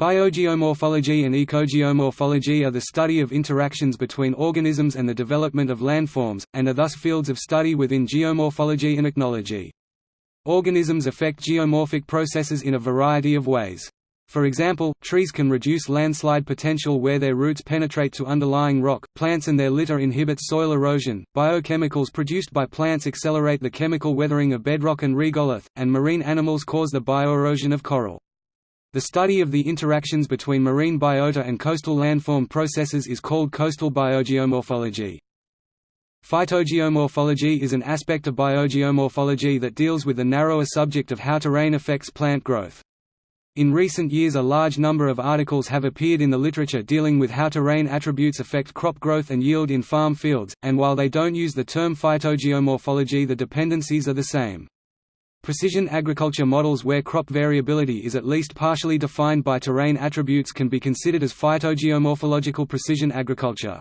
Biogeomorphology and ecogeomorphology are the study of interactions between organisms and the development of landforms, and are thus fields of study within geomorphology and ichnology. Organisms affect geomorphic processes in a variety of ways. For example, trees can reduce landslide potential where their roots penetrate to underlying rock, plants and their litter inhibit soil erosion, biochemicals produced by plants accelerate the chemical weathering of bedrock and regolith, and marine animals cause the bioerosion of coral. The study of the interactions between marine biota and coastal landform processes is called coastal biogeomorphology. Phytogeomorphology is an aspect of biogeomorphology that deals with the narrower subject of how terrain affects plant growth. In recent years a large number of articles have appeared in the literature dealing with how terrain attributes affect crop growth and yield in farm fields, and while they don't use the term phytogeomorphology the dependencies are the same. Precision agriculture models where crop variability is at least partially defined by terrain attributes can be considered as phytogeomorphological precision agriculture.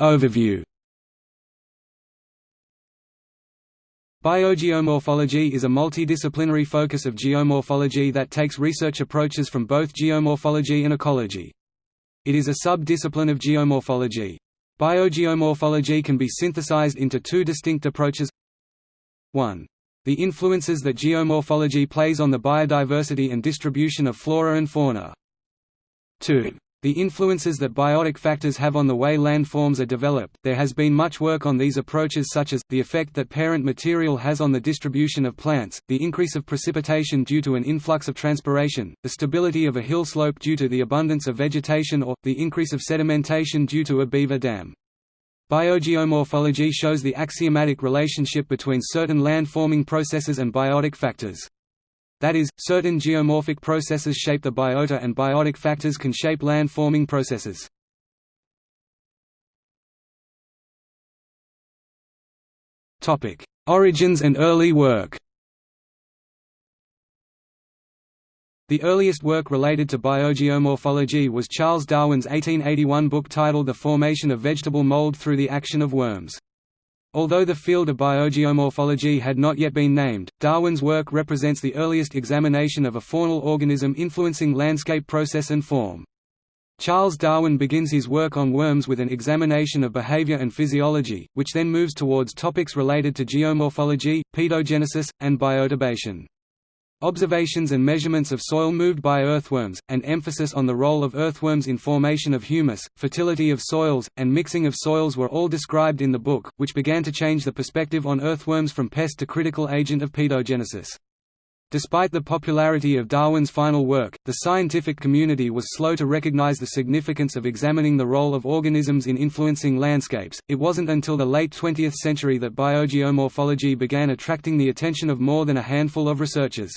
Overview Biogeomorphology is a multidisciplinary focus of geomorphology that takes research approaches from both geomorphology and ecology. It is a sub-discipline of geomorphology. Biogeomorphology can be synthesized into two distinct approaches 1. The influences that geomorphology plays on the biodiversity and distribution of flora and fauna. 2. The influences that biotic factors have on the way landforms are developed. There has been much work on these approaches, such as the effect that parent material has on the distribution of plants, the increase of precipitation due to an influx of transpiration, the stability of a hill slope due to the abundance of vegetation, or the increase of sedimentation due to a beaver dam. Biogeomorphology shows the axiomatic relationship between certain land-forming processes and biotic factors. That is, certain geomorphic processes shape the biota and biotic factors can shape land-forming processes. Origins and early work The earliest work related to biogeomorphology was Charles Darwin's 1881 book titled The Formation of Vegetable Mold Through the Action of Worms. Although the field of biogeomorphology had not yet been named, Darwin's work represents the earliest examination of a faunal organism influencing landscape process and form. Charles Darwin begins his work on worms with an examination of behavior and physiology, which then moves towards topics related to geomorphology, pedogenesis, and bioturbation. Observations and measurements of soil moved by earthworms, and emphasis on the role of earthworms in formation of humus, fertility of soils, and mixing of soils were all described in the book, which began to change the perspective on earthworms from pest to critical agent of pedogenesis. Despite the popularity of Darwin's final work, the scientific community was slow to recognize the significance of examining the role of organisms in influencing landscapes. It wasn't until the late 20th century that biogeomorphology began attracting the attention of more than a handful of researchers.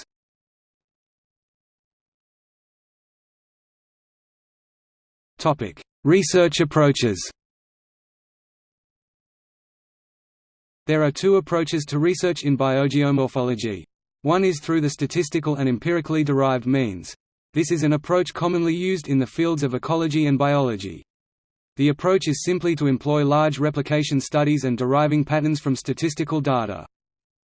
Topic: Research approaches. There are two approaches to research in biogeomorphology. One is through the statistical and empirically derived means. This is an approach commonly used in the fields of ecology and biology. The approach is simply to employ large replication studies and deriving patterns from statistical data.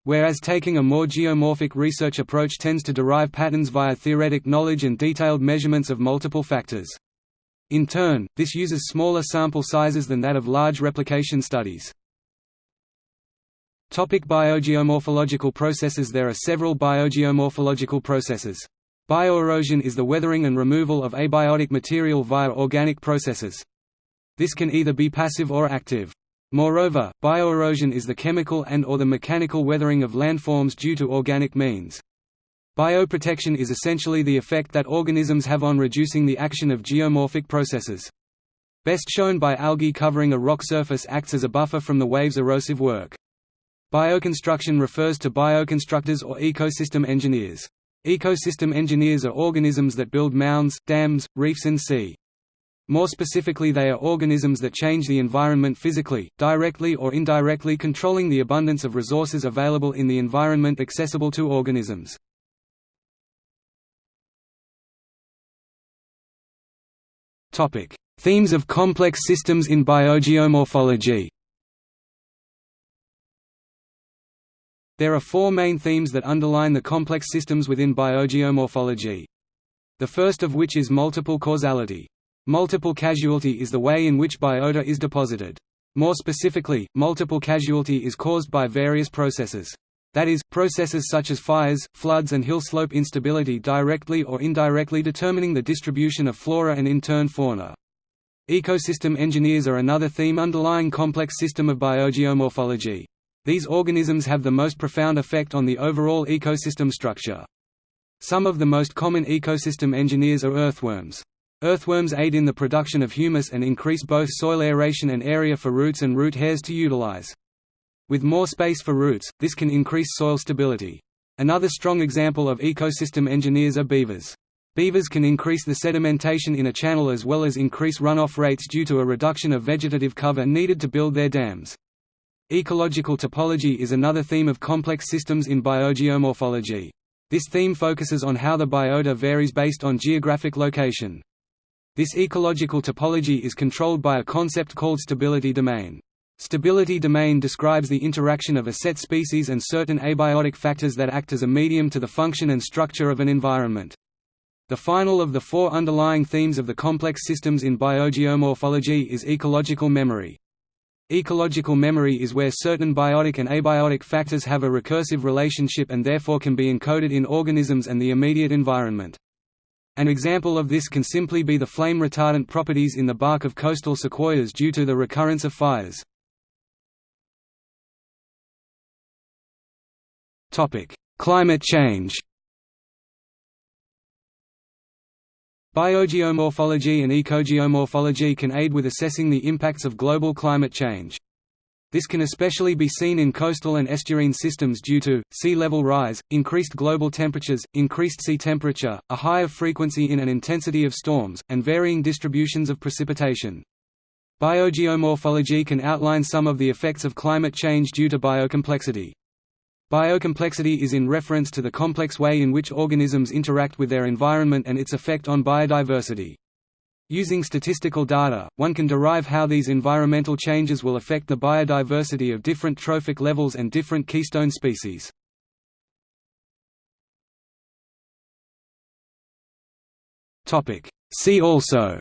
Whereas taking a more geomorphic research approach tends to derive patterns via theoretic knowledge and detailed measurements of multiple factors. In turn, this uses smaller sample sizes than that of large replication studies. Topic biogeomorphological processes There are several biogeomorphological processes. Bioerosion is the weathering and removal of abiotic material via organic processes. This can either be passive or active. Moreover, bioerosion is the chemical and or the mechanical weathering of landforms due to organic means. Bioprotection is essentially the effect that organisms have on reducing the action of geomorphic processes. Best shown by algae covering a rock surface acts as a buffer from the wave's erosive work. Bioconstruction refers to bioconstructors or ecosystem engineers. Ecosystem engineers are organisms that build mounds, dams, reefs and sea. More specifically they are organisms that change the environment physically, directly or indirectly controlling the abundance of resources available in the environment accessible to organisms. Themes of complex systems in biogeomorphology. There are four main themes that underline the complex systems within biogeomorphology. The first of which is multiple causality. Multiple casualty is the way in which biota is deposited. More specifically, multiple casualty is caused by various processes. That is, processes such as fires, floods and hill slope instability directly or indirectly determining the distribution of flora and in turn fauna. Ecosystem engineers are another theme underlying complex system of biogeomorphology. These organisms have the most profound effect on the overall ecosystem structure. Some of the most common ecosystem engineers are earthworms. Earthworms aid in the production of humus and increase both soil aeration and area for roots and root hairs to utilize. With more space for roots, this can increase soil stability. Another strong example of ecosystem engineers are beavers. Beavers can increase the sedimentation in a channel as well as increase runoff rates due to a reduction of vegetative cover needed to build their dams. Ecological topology is another theme of complex systems in biogeomorphology. This theme focuses on how the biota varies based on geographic location. This ecological topology is controlled by a concept called stability domain. Stability domain describes the interaction of a set species and certain abiotic factors that act as a medium to the function and structure of an environment. The final of the four underlying themes of the complex systems in biogeomorphology is ecological memory. Ecological memory is where certain biotic and abiotic factors have a recursive relationship and therefore can be encoded in organisms and the immediate environment. An example of this can simply be the flame retardant properties in the bark of coastal sequoias due to the recurrence of fires. Climate change Biogeomorphology and ecogeomorphology can aid with assessing the impacts of global climate change. This can especially be seen in coastal and estuarine systems due to, sea level rise, increased global temperatures, increased sea temperature, a higher frequency in and intensity of storms, and varying distributions of precipitation. Biogeomorphology can outline some of the effects of climate change due to biocomplexity. Biocomplexity is in reference to the complex way in which organisms interact with their environment and its effect on biodiversity. Using statistical data, one can derive how these environmental changes will affect the biodiversity of different trophic levels and different keystone species. See also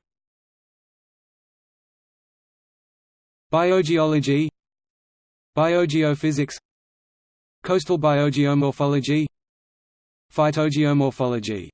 Biogeology Biogeophysics Coastal biogeomorphology? Phytogeomorphology